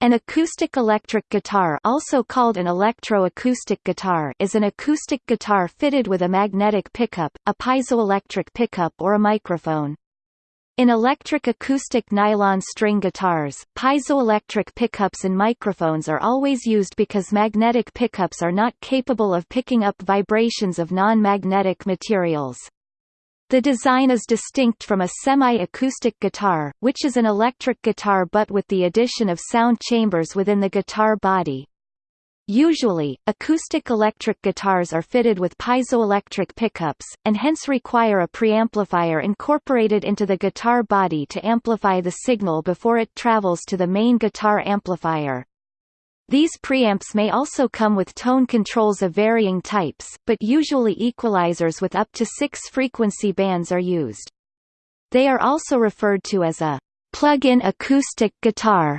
An acoustic electric guitar also called an electro-acoustic guitar is an acoustic guitar fitted with a magnetic pickup, a piezoelectric pickup or a microphone. In electric acoustic nylon string guitars, piezoelectric pickups and microphones are always used because magnetic pickups are not capable of picking up vibrations of non-magnetic materials. The design is distinct from a semi-acoustic guitar, which is an electric guitar but with the addition of sound chambers within the guitar body. Usually, acoustic electric guitars are fitted with piezoelectric pickups, and hence require a preamplifier incorporated into the guitar body to amplify the signal before it travels to the main guitar amplifier. These preamps may also come with tone controls of varying types, but usually equalizers with up to six frequency bands are used. They are also referred to as a plug-in acoustic guitar,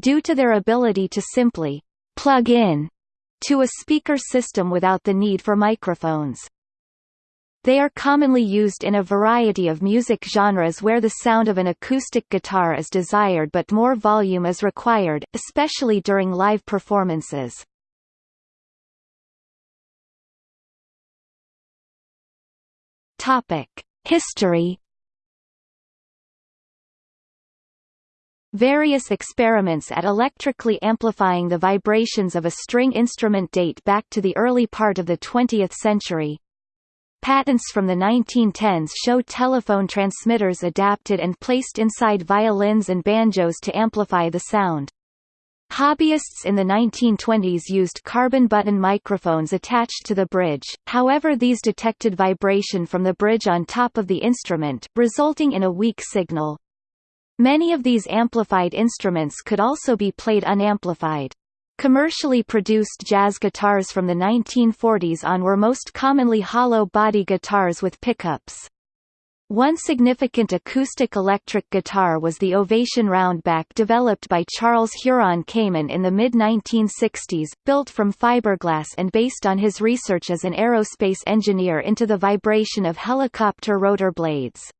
due to their ability to simply plug in to a speaker system without the need for microphones. They are commonly used in a variety of music genres where the sound of an acoustic guitar is desired but more volume is required, especially during live performances. History Various experiments at electrically amplifying the vibrations of a string instrument date back to the early part of the 20th century. Patents from the 1910s show telephone transmitters adapted and placed inside violins and banjos to amplify the sound. Hobbyists in the 1920s used carbon button microphones attached to the bridge, however these detected vibration from the bridge on top of the instrument, resulting in a weak signal. Many of these amplified instruments could also be played unamplified. Commercially produced jazz guitars from the 1940s on were most commonly hollow-body guitars with pickups. One significant acoustic electric guitar was the Ovation Roundback developed by Charles Huron Kaman in the mid-1960s, built from fiberglass and based on his research as an aerospace engineer into the vibration of helicopter rotor blades.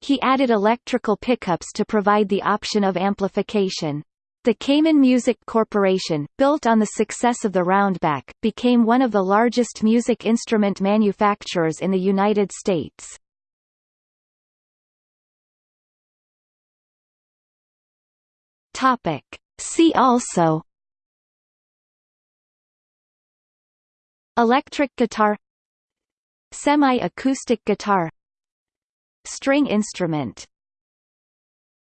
He added electrical pickups to provide the option of amplification. The Kaman Music Corporation, built on the success of the Roundback, became one of the largest music instrument manufacturers in the United States. Topic. See also Electric guitar Semi-acoustic guitar String instrument